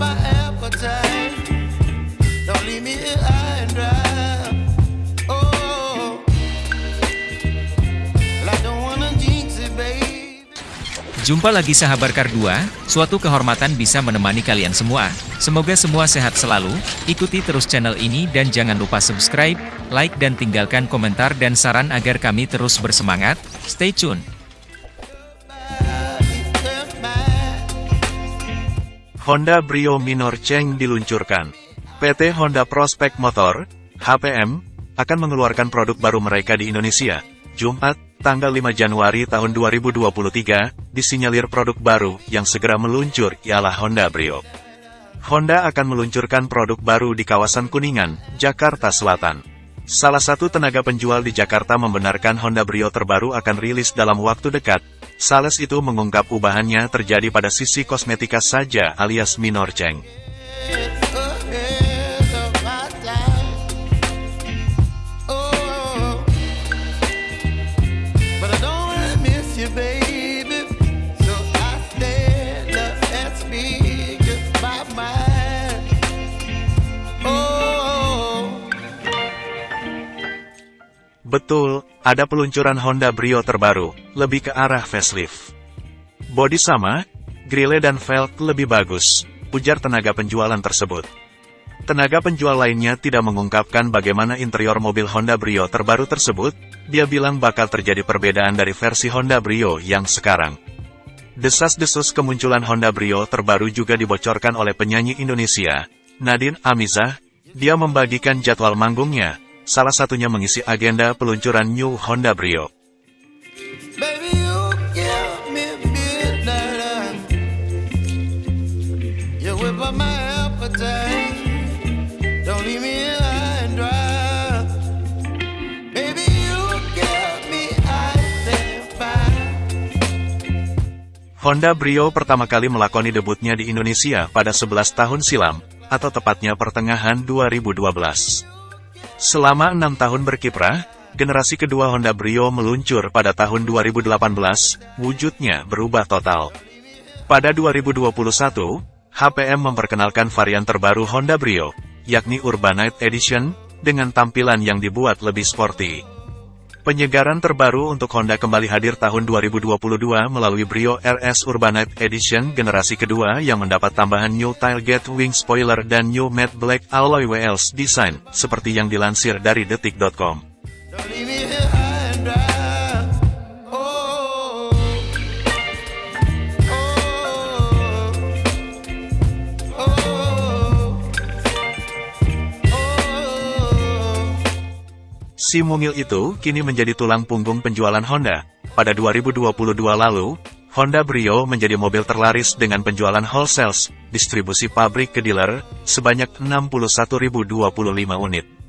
my appetite. Don't leave me here high and dry. Jumpa lagi sahabat Kardua, suatu kehormatan bisa menemani kalian semua. Semoga semua sehat selalu, ikuti terus channel ini dan jangan lupa subscribe, like dan tinggalkan komentar dan saran agar kami terus bersemangat. Stay tune! Honda Brio Minor Cheng diluncurkan. PT Honda Prospect Motor, HPM, akan mengeluarkan produk baru mereka di Indonesia. Jumat, tanggal 5 Januari tahun 2023, disinyalir produk baru yang segera meluncur ialah Honda Brio. Honda akan meluncurkan produk baru di kawasan Kuningan, Jakarta Selatan. Salah satu tenaga penjual di Jakarta membenarkan Honda Brio terbaru akan rilis dalam waktu dekat. Sales itu mengungkap ubahannya terjadi pada sisi kosmetika saja alias minor Cheng. Betul, ada peluncuran Honda Brio terbaru, lebih ke arah facelift. Bodi sama, grille dan velg lebih bagus, ujar tenaga penjualan tersebut. Tenaga penjual lainnya tidak mengungkapkan bagaimana interior mobil Honda Brio terbaru tersebut, dia bilang bakal terjadi perbedaan dari versi Honda Brio yang sekarang. Desas-desus kemunculan Honda Brio terbaru juga dibocorkan oleh penyanyi Indonesia, Nadine Amizah, dia membagikan jadwal manggungnya, salah satunya mengisi agenda peluncuran New Honda Brio. Honda Brio pertama kali melakoni debutnya di Indonesia pada 11 tahun silam, atau tepatnya pertengahan 2012. Selama enam tahun berkiprah, generasi kedua Honda Brio meluncur pada tahun 2018, wujudnya berubah total. Pada 2021, HPM memperkenalkan varian terbaru Honda Brio, yakni Urbanite Edition, dengan tampilan yang dibuat lebih sporty. Penyegaran terbaru untuk Honda kembali hadir tahun 2022 melalui Brio RS Urbanite Edition generasi kedua yang mendapat tambahan new tailgate wing spoiler dan new matte black alloy wheels design, seperti yang dilansir dari detik.com. Si mungil itu kini menjadi tulang punggung penjualan Honda. Pada 2022 lalu, Honda Brio menjadi mobil terlaris dengan penjualan wholesale, distribusi pabrik ke dealer, sebanyak 61.025 unit.